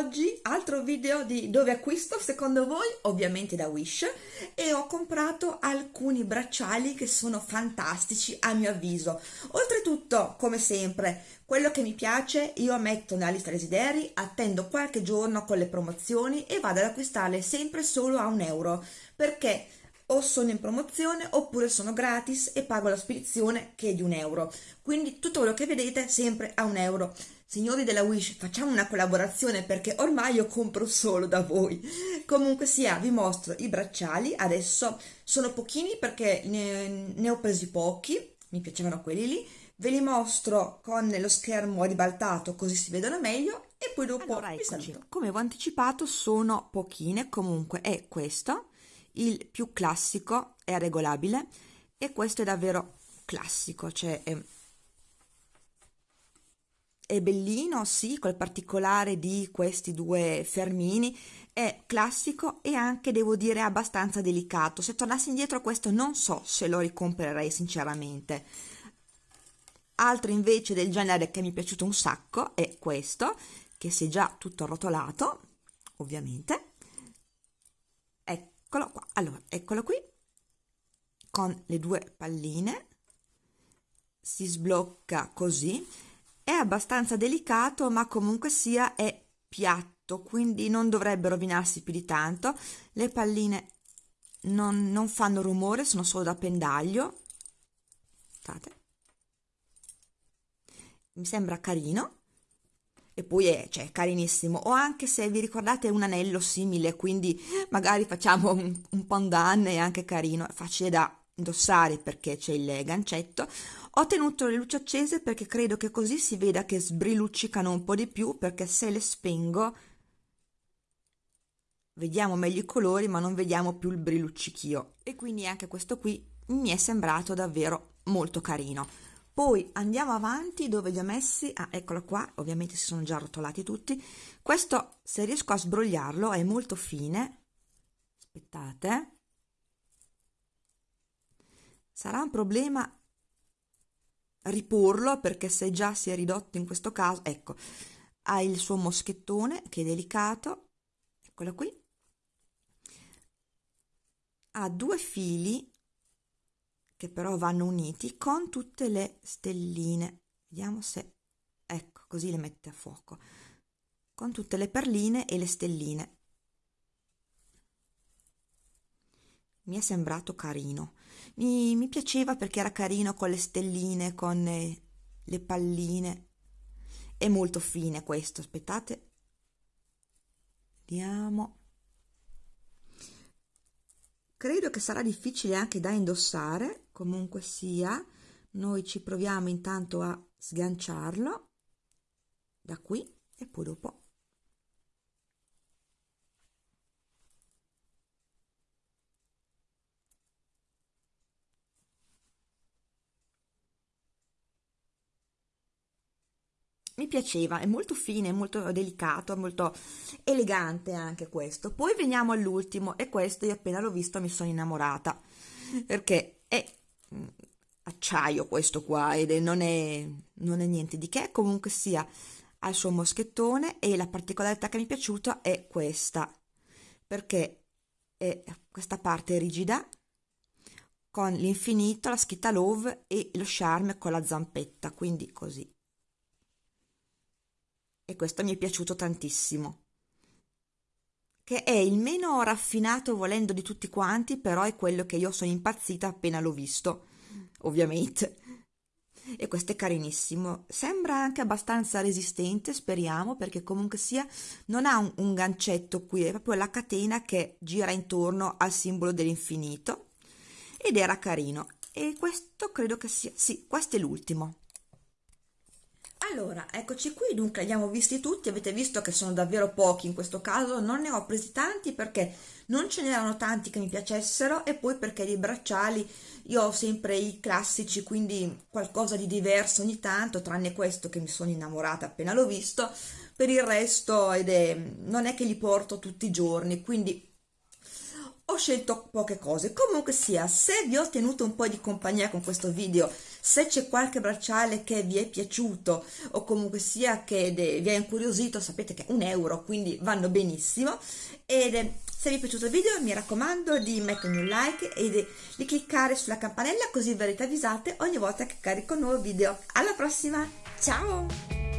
Oggi altro video di dove acquisto secondo voi? Ovviamente da Wish e ho comprato alcuni bracciali che sono fantastici a mio avviso. Oltretutto, come sempre, quello che mi piace io metto nella lista desideri, attendo qualche giorno con le promozioni e vado ad acquistarle sempre solo a un euro perché o sono in promozione oppure sono gratis e pago la spedizione che è di un euro. Quindi tutto quello che vedete sempre a un euro. Signori della Wish facciamo una collaborazione perché ormai io compro solo da voi. Comunque sia vi mostro i bracciali. Adesso sono pochini perché ne, ne ho presi pochi. Mi piacevano quelli lì. Ve li mostro con lo schermo ribaltato così si vedono meglio. E poi dopo allora, saluto. come avevo anticipato sono pochine. Comunque è questo il più classico è regolabile e questo è davvero classico, cioè è, è bellino, sì, col particolare di questi due fermini, è classico e anche, devo dire, abbastanza delicato. Se tornassi indietro questo non so se lo ricomprerei sinceramente. Altro invece del genere che mi è piaciuto un sacco è questo, che si è già tutto arrotolato, ovviamente, eccolo qua. Allora eccolo qui. Con le due palline. Si sblocca così. È abbastanza delicato ma comunque sia è piatto quindi non dovrebbe rovinarsi più di tanto. Le palline non, non fanno rumore sono solo da pendaglio. State. mi sembra carino e poi è cioè, carinissimo. O anche se vi ricordate un anello simile quindi magari facciamo un, un pandan è anche carino è facile da indossare perché c'è il gancetto. Ho tenuto le luci accese perché credo che così si veda che sbriluccicano un po' di più perché se le spengo vediamo meglio i colori ma non vediamo più il briluccichio e quindi anche questo qui mi è sembrato davvero molto carino poi andiamo avanti dove li ho messi. Ah eccolo qua. Ovviamente si sono già rotolati tutti. Questo se riesco a sbrogliarlo è molto fine. Aspettate. Sarà un problema riporlo perché se già si è ridotto in questo caso ecco ha il suo moschettone che è delicato. Eccolo qui. Ha due fili che però vanno uniti con tutte le stelline. Vediamo se ecco così le mette a fuoco. Con tutte le perline e le stelline. Mi è sembrato carino. Mi, mi piaceva perché era carino con le stelline con le, le palline. È molto fine questo aspettate. Vediamo credo che sarà difficile anche da indossare comunque sia. Noi ci proviamo intanto a sganciarlo da qui e poi dopo mi piaceva, è molto fine, molto delicato, molto elegante anche questo. Poi veniamo all'ultimo e questo io appena l'ho visto mi sono innamorata perché è Mm, acciaio questo qua ed è, non, è, non è niente di che, comunque sia ha il suo moschettone e la particolarità che mi è piaciuta è questa, perché è questa parte rigida con l'infinito, la scritta love e lo charme con la zampetta, quindi così. E questo mi è piaciuto tantissimo che è il meno raffinato volendo di tutti quanti, però è quello che io sono impazzita appena l'ho visto, ovviamente. E questo è carinissimo. Sembra anche abbastanza resistente, speriamo, perché comunque sia non ha un, un gancetto qui, è proprio la catena che gira intorno al simbolo dell'infinito. Ed era carino. E questo credo che sia... Sì, questo è l'ultimo. Allora, eccoci qui, dunque li abbiamo visti tutti, avete visto che sono davvero pochi in questo caso, non ne ho presi tanti perché non ce n'erano tanti che mi piacessero e poi perché dei bracciali io ho sempre i classici, quindi qualcosa di diverso ogni tanto, tranne questo che mi sono innamorata appena l'ho visto, per il resto ed è, non è che li porto tutti i giorni, quindi ho scelto poche cose. Comunque sia se vi ho tenuto un po' di compagnia con questo video se c'è qualche bracciale che vi è piaciuto o comunque sia che vi ha incuriosito sapete che è un euro quindi vanno benissimo. Ed se vi è piaciuto il video mi raccomando di mettermi un like e di cliccare sulla campanella così verrete avvisate ogni volta che carico un nuovo video. Alla prossima! Ciao